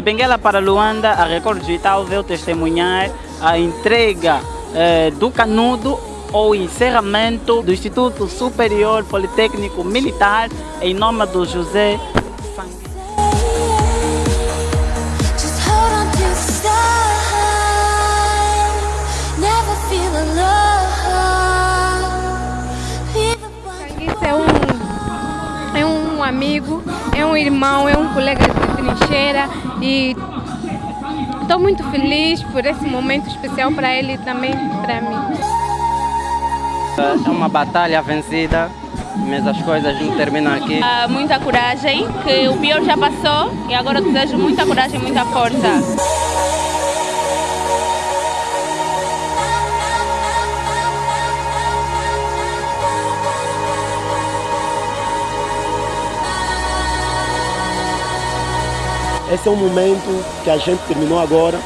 De Benguela para Luanda, a Record Digital veio testemunhar a entrega eh, do canudo ou encerramento do Instituto Superior Politécnico Militar em nome do José Isso é um, é um amigo, é um irmão, é um colega de trincheira e estou muito feliz por esse momento especial para ele e também para mim. É uma batalha vencida, mas as coisas não terminam aqui. Ah, muita coragem, que o pior já passou e agora eu desejo muita coragem e muita força. Esse é um momento que a gente terminou agora.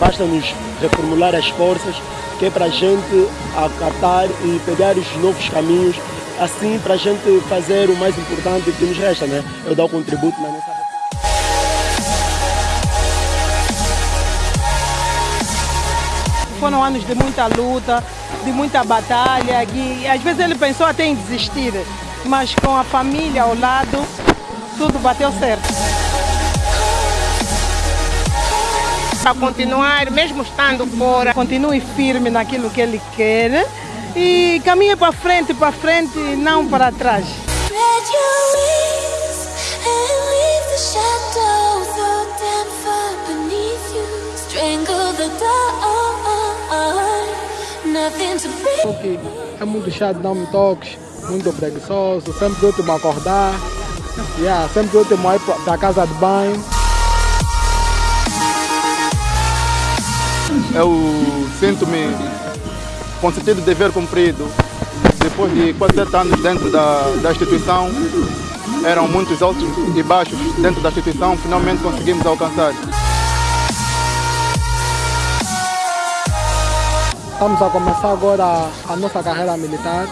Basta nos reformular as forças, que é para a gente acatar e pegar os novos caminhos, assim para a gente fazer o mais importante que nos resta, né? Eu dar o contributo na nossa Foram anos de muita luta, de muita batalha, e às vezes ele pensou até em desistir, mas com a família ao lado, tudo bateu certo. Para continuar, mesmo estando fora, continue firme naquilo que ele quer e caminhe para frente, para frente e não para trás. Que é muito chato, não me toques, muito preguiçoso, sempre último a acordar, yeah, sempre último a ir para casa de banho. Eu sinto-me com sentido de dever cumprido. Depois de quase sete anos dentro da, da instituição, eram muitos altos e baixos dentro da instituição, finalmente conseguimos alcançar. Estamos a começar agora a, nossa carreira militar.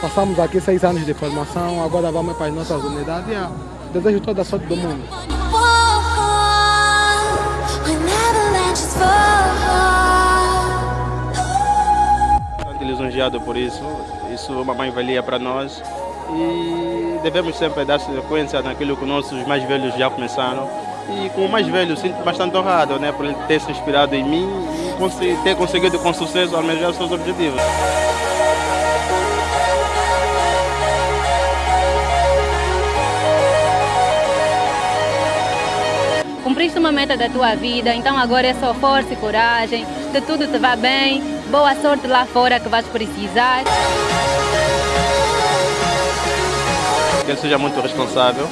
Passamos aqui seis anos de formação, agora vamos para as nossas unidades. Desejo toda a sorte do mundo. Por isso. Isso é uma mais-valia para nós e devemos sempre dar sequência naquilo que nossos mais velhos já começaram. E como mais velho, sinto bastante honrado né, por ele ter se inspirado em mim e ter conseguido com sucesso almejar seus objetivos. Cumpriste uma meta da tua vida, então agora é só força e coragem, que tudo te vá bem, boa sorte lá fora que vais precisar. Que ele seja muito responsável